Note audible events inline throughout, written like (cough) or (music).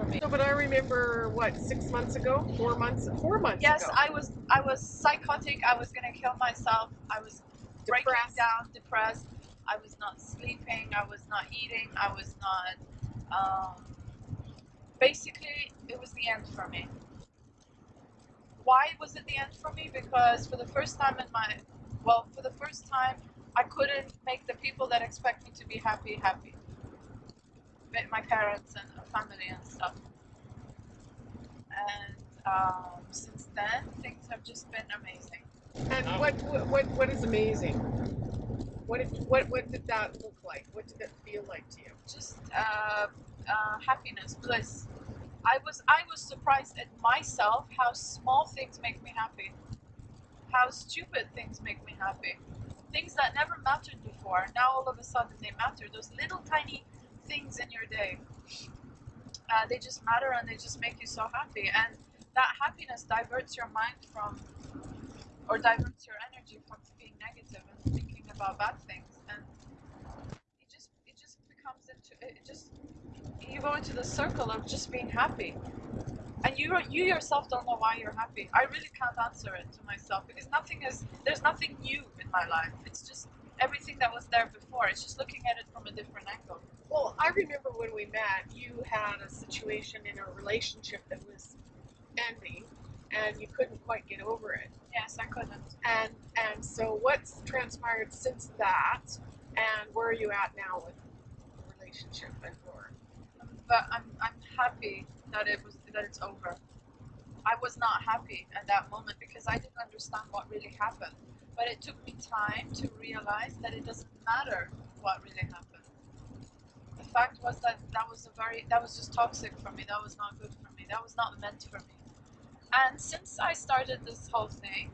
for me. No, but I remember what six months ago, four months, four months Yes, ago. I was I was psychotic. I was gonna kill myself. I was breaking down, depressed. I was not sleeping. I was not eating. I was not. Um, basically, it was the end for me. Why was it the end for me? Because for the first time in my, well, for the first time, I couldn't make the people that expect me to be happy happy. With my parents and family and stuff. And um, since then, things have just been amazing. And what, what what what is amazing? What did what what did that look like? What did it feel like to you? Just uh, uh, happiness, bliss. I was I was surprised at myself how small things make me happy, how stupid things make me happy, things that never mattered before. Now all of a sudden they matter. Those little tiny things in your day, uh, they just matter and they just make you so happy. And that happiness diverts your mind from, or diverts your energy from being negative and thinking about bad things. And it just it just becomes into it just you go into the circle of just being happy. And you you yourself don't know why you're happy. I really can't answer it to myself because nothing is there's nothing new in my life. It's just everything that was there before. It's just looking at it from a different angle Well, I remember when we met, you had a situation in a relationship that was ending, and you couldn't quite get over it. yes i couldn't. And and so what's transpired since that, and where are you at now with the relationship and your but i'm i'm happy that it was that it's over. I was not happy at that moment because i didn't understand what really happened. But it took me time to realize that it doesn't matter what really happened fact was that that was a very that was just toxic for me. That was not good for me. That was not meant for me. And since i started this whole thing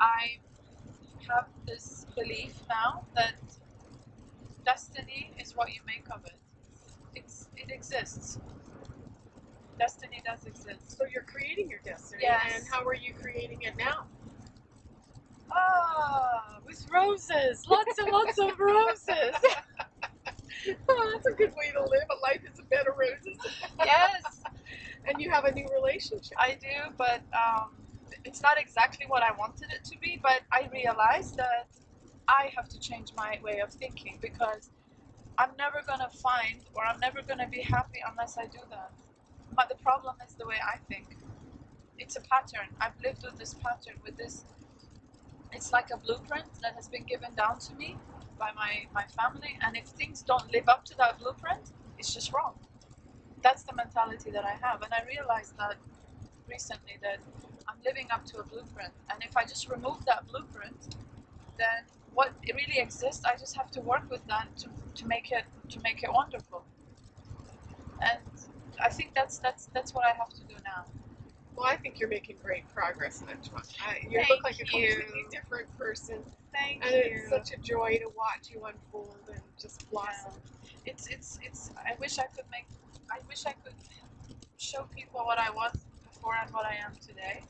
i have this belief now that destiny is what you make of it. It's it exists. Destiny does exist. So you're creating your destiny. Yes. And how are you creating it now? ah with roses. Lots and lots of (laughs) roses (laughs) good way to live. A life is a bed of roses. yes (laughs) And you have a new relationship. I do, but um, it's not exactly what I wanted it to be. But I realized that I have to change my way of thinking because I'm never gonna find or I'm never gonna be happy unless I do that. But the problem is the way I think. It's a pattern. I've lived with this pattern, with this. It's like a blueprint that has been given down to me by my, my family, and if things don't live up to that blueprint, it's just wrong. That's the mentality that I have, and I realized that recently that I'm living up to a blueprint, and if I just remove that blueprint, then what really exists, I just have to work with that to, to make it to make it wonderful. And I think that's that's that's what I have to do now. Well, I think you're making great progress, Najma. I, you Thank look like a you. completely different person, Thank and you. it's such a joy to watch you unfold and just blossom. it's it's it's I wish I could make I wish I could show people what I was before and what I am today.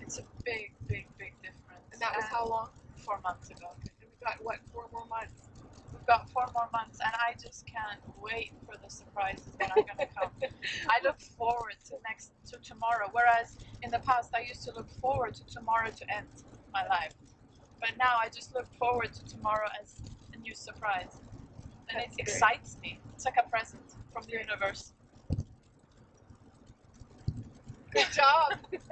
It's a big, big, big difference. And that was how long? four months ago. And we've got what four more months. We've got four more months and I just can't wait for the surprises that are gonna come. I look forward to next to tomorrow. Whereas in the past I used to look forward to tomorrow to end my life. But now I just look forward to tomorrow as a new surprise. And That's it great. excites me. It's like a present from the universe. Good job. (laughs)